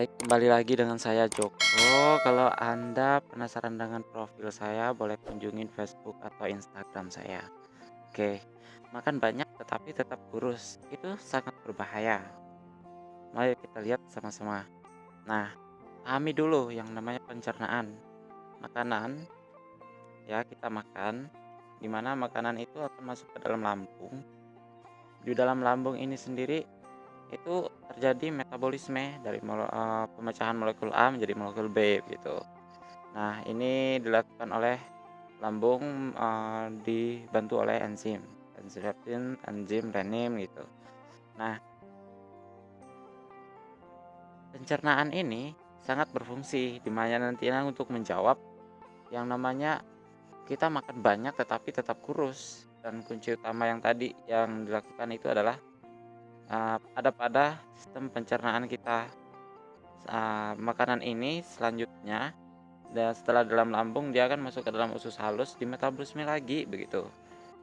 Baik, kembali lagi dengan saya Joko. Kalau Anda penasaran dengan profil saya, boleh kunjungin Facebook atau Instagram saya. Oke, makan banyak tetapi tetap kurus, itu sangat berbahaya. Mari kita lihat sama-sama. Nah, pahami dulu yang namanya pencernaan. Makanan, ya kita makan, di mana makanan itu akan masuk ke dalam lambung. Di dalam lambung ini sendiri itu terjadi metabolisme dari mole, uh, pemecahan molekul A menjadi molekul B gitu. Nah, ini dilakukan oleh lambung uh, dibantu oleh enzim, enzim leptin, enzim renin gitu. Nah, pencernaan ini sangat berfungsi di mana nantinya untuk menjawab yang namanya kita makan banyak tetapi tetap kurus dan kunci utama yang tadi yang dilakukan itu adalah uh, ada pada sistem pencernaan kita. Uh, makanan ini selanjutnya dan setelah dalam lambung dia akan masuk ke dalam usus halus di metabolisme lagi begitu.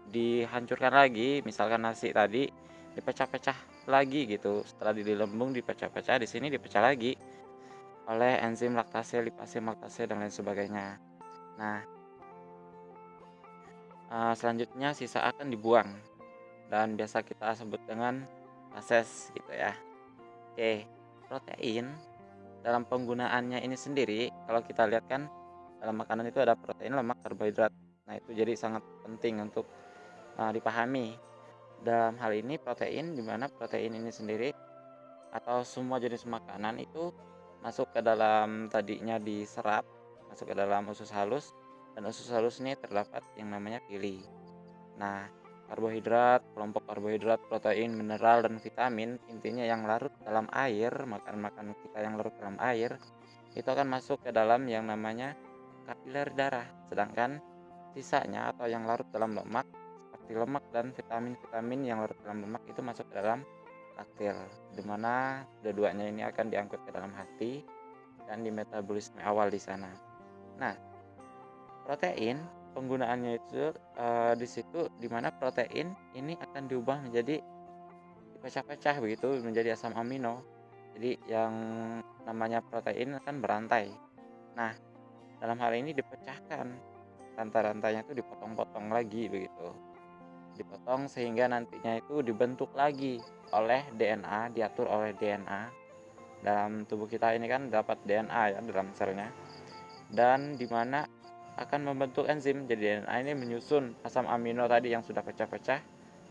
Dihancurkan lagi, misalkan nasi tadi dipecah-pecah lagi gitu. Setelah di lambung dipecah-pecah, di sini dipecah lagi oleh enzim laktase, lipase, maltase dan lain sebagainya. Nah, uh, selanjutnya sisa akan dibuang dan biasa kita sebut dengan fases gitu ya. Oke, protein dalam penggunaannya ini sendiri kalau kita lihat kan dalam makanan itu ada protein, lemak, karbohidrat. Nah, itu jadi sangat penting untuk uh, dipahami. Dalam hal ini protein di mana protein ini sendiri atau semua jenis makanan itu masuk ke dalam tadinya diserap, masuk ke dalam usus halus dan usus halus ini terdapat yang namanya pili. Nah, karbohidrat, kelompok karbohidrat, protein, mineral, dan vitamin, intinya yang larut dalam air, makan-makan kita yang larut dalam air, itu akan masuk ke dalam yang namanya kapiler darah. Sedangkan sisanya atau yang larut dalam lemak, seperti lemak dan vitamin-vitamin yang larut dalam lemak itu masuk ke dalam laktil, di mana kedua-duanya ini akan diangkut ke dalam hati dan di metabolisme awal di sana. Nah, protein penggunaannya itu uh, di situ di mana protein ini akan diubah menjadi dipecah-pecah begitu menjadi asam amino. Jadi yang namanya protein akan berantai. Nah dalam hal ini dipecahkan. Rantai-rantainya itu dipotong-potong lagi begitu. Dipotong sehingga nantinya itu dibentuk lagi oleh DNA diatur oleh DNA dalam tubuh kita ini kan dapat DNA ya dalam selnya. Dan di mana akan membentuk enzim. Jadi DNA ini menyusun asam amino tadi yang sudah pecah-pecah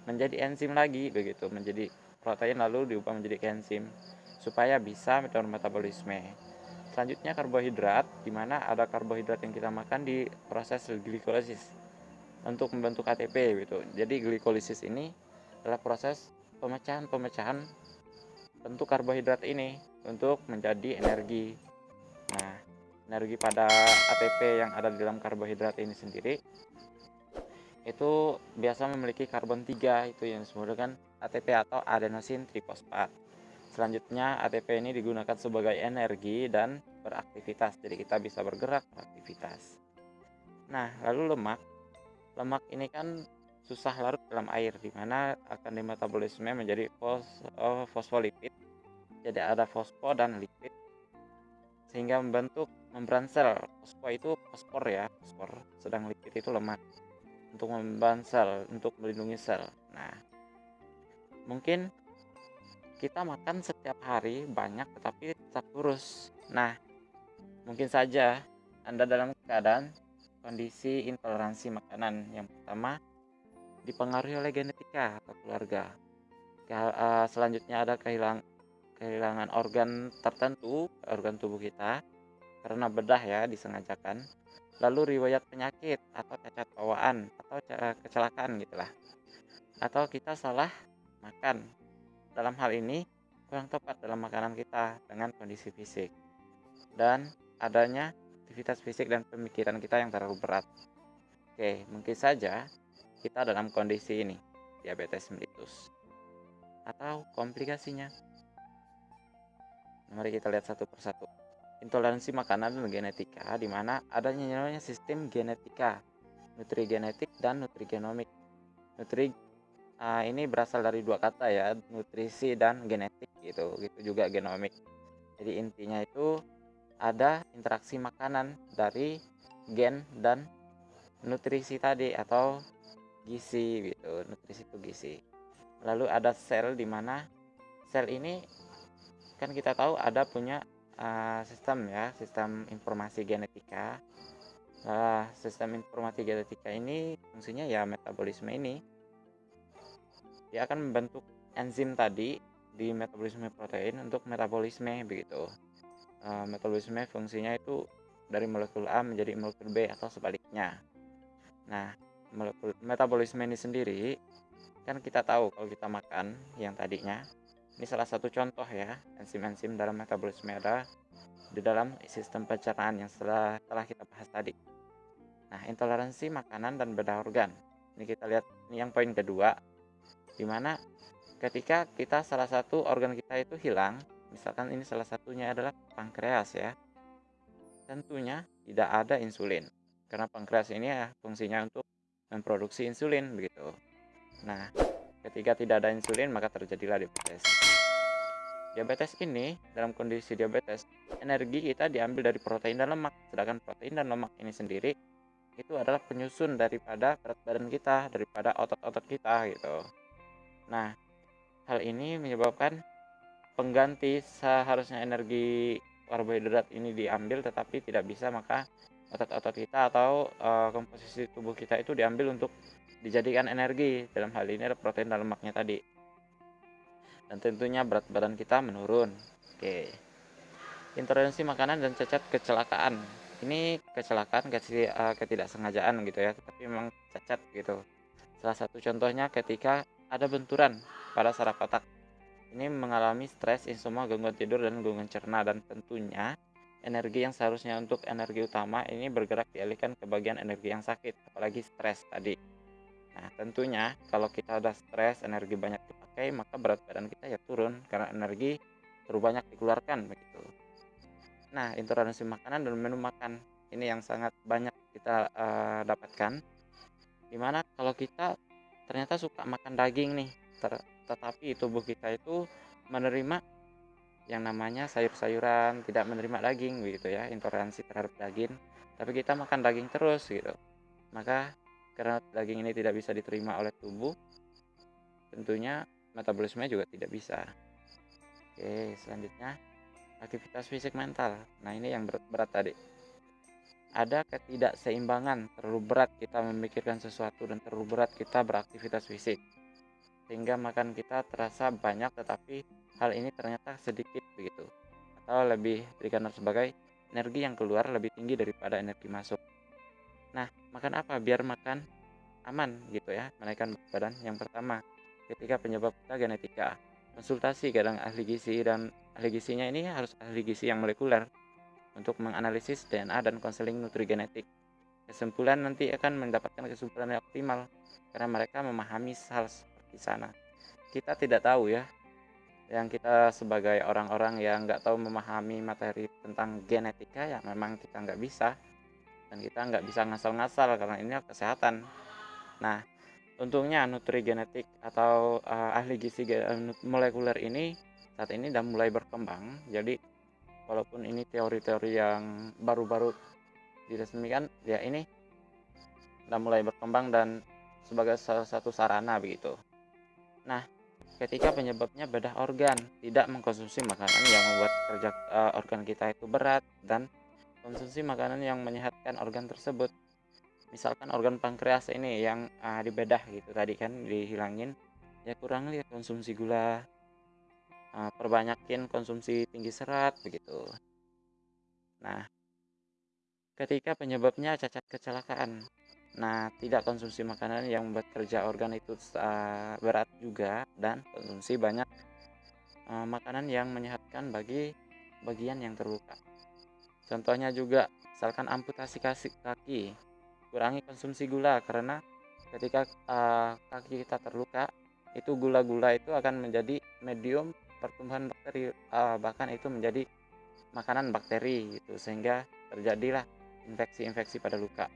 menjadi enzim lagi begitu, menjadi protein lalu diubah menjadi enzim supaya bisa melakukan metabolisme. Selanjutnya karbohidrat, di mana ada karbohidrat yang kita makan di proses glikolisis untuk membentuk ATP gitu. Jadi glikolisis ini adalah proses pemecahan-pemecahan bentuk karbohidrat ini untuk menjadi energi. Nah, energi pada ATP yang ada di dalam karbohidrat ini sendiri itu biasa memiliki karbon 3 itu yang disebut dengan ATP atau adenosin trifosfat. Selanjutnya ATP ini digunakan sebagai energi dan beraktivitas. Jadi kita bisa bergerak beraktivitas. Nah, lalu lemak. Lemak ini kan susah larut dalam air di mana akan dimetabolisme menjadi fos, oh, fosfolipid. Jadi ada fosfo dan lipid sehingga membentuk membran sel. Fosfor itu fosfor ya, fosfor. Sedang lipid itu lemak untuk membran sel, untuk melindungi sel. Nah, mungkin kita makan setiap hari banyak tetapi tetap kurus. Nah, mungkin saja Anda dalam keadaan kondisi intoleransi makanan. Yang pertama, dipengaruhi oleh genetika atau keluarga. Eh, selanjutnya ada kehilangan kehilangan organ tertentu, organ tubuh kita, karena bedah ya disengajakan. Lalu riwayat penyakit atau cacat bawaan atau kecelakaan gitulah. Atau kita salah makan. Dalam hal ini kurang tepat dalam makanan kita dengan kondisi fisik. Dan adanya aktivitas fisik dan pemikiran kita yang terlalu berat. Oke, mungkin saja kita dalam kondisi ini, diabetes mellitus. Atau komplikasinya Mari kita lihat satu persatu. Intoleransi makanan dan genetika, di mana adanya namanya sistem genetika, nutrigenetik dan nutrigenomik. Nutri uh, ini berasal dari dua kata ya, nutrisi dan genetik gitu, gitu juga genomik. Jadi intinya itu ada interaksi makanan dari gen dan nutrisi tadi atau gizi gitu. Nutrisi itu gizi. Lalu ada sel di mana sel ini kan kita tahu ada punya uh, sistem ya, sistem informasi genetika. Nah, sistem informasi genetika ini fungsinya ya metabolisme ini. Dia akan membentuk enzim tadi di metabolisme protein untuk metabolisme begitu. Uh, metabolisme fungsinya itu dari molekul A menjadi molekul B atau sebaliknya. Nah, metabolisme ini sendiri kan kita tahu kalau kita makan yang tadinya ini salah satu contoh ya enzim-enzim dalam metabolisme ada di dalam sistem pencernaan yang setelah, telah kita bahas tadi. Nah, intoleransi makanan dan beda organ. Ini kita lihat ini yang poin kedua di mana ketika kita salah satu organ kita itu hilang, misalkan ini salah satunya adalah pankreas ya. Tentunya tidak ada insulin. Karena pankreas ini ya fungsinya untuk memproduksi insulin begitu. Nah, ketika tidak ada insulin maka terjadilah diabetes. Diabetes ini dalam kondisi diabetes, energi kita diambil dari protein dan lemak, sedangkan protein dan lemak ini sendiri itu adalah penyusun daripada berat badan kita, daripada otot-otot kita gitu. Nah, Hal ini menyebabkan pengganti seharusnya energi karbohidrat ini diambil tetapi tidak bisa maka otot-otot kita atau uh, komposisi tubuh kita itu diambil untuk dijadikan energi. Dalam hal ini ada protein dan lemaknya tadi. Dan tentunya berat badan kita menurun. Oke. Intoleransi makanan dan cacat kecelakaan. Ini kecelakaan eh, ketidaksengajaan gitu ya. Tapi memang cacat gitu. Salah satu contohnya ketika ada benturan pada saraf otak. Ini mengalami stres, insomnia, gangguan tidur, dan gangguan cerna. Dan tentunya energi yang seharusnya untuk energi utama ini bergerak dialihkan ke bagian energi yang sakit, apalagi stres tadi. Nah, tentunya kalau kita ada stres, energi banyak dipakai, maka berat badan kita ya turun karena energi terlalu banyak dikeluarkan begitu. Nah, intoleransi makanan dan menu makan ini yang sangat banyak kita uh, dapatkan. Di mana kalau kita ternyata suka makan daging nih ter tetapi tubuh kita itu menerima yang namanya sayur-sayuran tidak menerima daging gitu ya intoleransi terhadap daging tapi kita makan daging terus gitu maka karena daging ini tidak bisa diterima oleh tubuh tentunya metabolisme juga tidak bisa oke selanjutnya aktivitas fisik mental nah ini yang berat, berat tadi ada ketidakseimbangan, terlalu berat kita memikirkan sesuatu dan terlalu berat kita beraktivitas fisik. Sehingga makan kita terasa banyak tetapi hal ini ternyata sedikit begitu. Atau lebih dikenal sebagai energi yang keluar lebih tinggi daripada energi masuk. Nah, makan apa biar makan aman gitu ya, menaikkan badan. Yang pertama, ketika penyebab kita genetika. Konsultasi kadang ahli gizi dan ahli gizinya ini harus ahli gizi yang molekuler untuk menganalisis DNA dan konseling nutrigenetik. Kesimpulan nanti akan mendapatkan kesimpulan yang optimal karena mereka memahami hal seperti sana. Kita tidak tahu ya, yang kita sebagai orang-orang yang nggak tahu memahami materi tentang genetika ya memang kita nggak bisa dan kita nggak bisa ngasal-ngasal karena ini kesehatan. Nah, untungnya nutrigenetik atau uh, ahli gizi molekuler ini saat ini sudah mulai berkembang. Jadi walaupun ini teori-teori yang baru-baru diresmikan ya ini sudah mulai berkembang dan sebagai salah satu sarana begitu nah ketika penyebabnya bedah organ tidak mengkonsumsi makanan yang membuat kerja uh, organ kita itu berat dan konsumsi makanan yang menyehatkan organ tersebut misalkan organ pankreas ini yang uh, dibedah gitu tadi kan dihilangin ya kurang lihat konsumsi gula uh, perbanyakin konsumsi tinggi serat begitu. Nah, ketika penyebabnya cacat kecelakaan. Nah, tidak konsumsi makanan yang membuat kerja organ itu uh, berat juga dan konsumsi banyak uh, makanan yang menyehatkan bagi bagian yang terluka. Contohnya juga, misalkan amputasi kaki, kurangi konsumsi gula karena ketika uh, kaki kita terluka, itu gula-gula itu akan menjadi medium pertumbuhan bakteri uh, bahkan itu menjadi makanan bakteri gitu sehingga terjadilah infeksi-infeksi pada luka.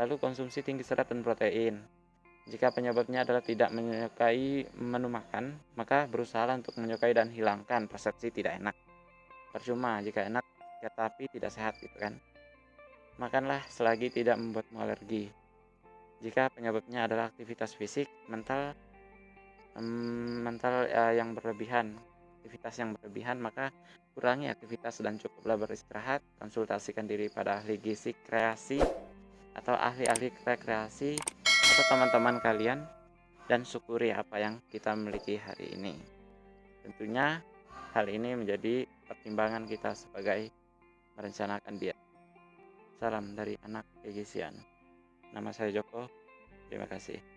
Lalu konsumsi tinggi serat dan protein. Jika penyebabnya adalah tidak menyukai menu makan, maka berusaha untuk menyukai dan hilangkan persepsi tidak enak. percuma jika enak tetapi tidak sehat gitu kan. Makanlah selagi tidak membuatmu alergi. Jika penyebabnya adalah aktivitas fisik, mental, mental uh, yang berlebihan, aktivitas yang berlebihan, maka kurangi aktivitas dan cukuplah beristirahat. Konsultasikan diri pada ahli gizi kreasi atau ahli-ahli rekreasi atau teman-teman kalian dan syukuri apa yang kita miliki hari ini. Tentunya hal ini menjadi pertimbangan kita sebagai merencanakan diet. Salam dari anak Egisian. Nama saya Joko. Terima kasih.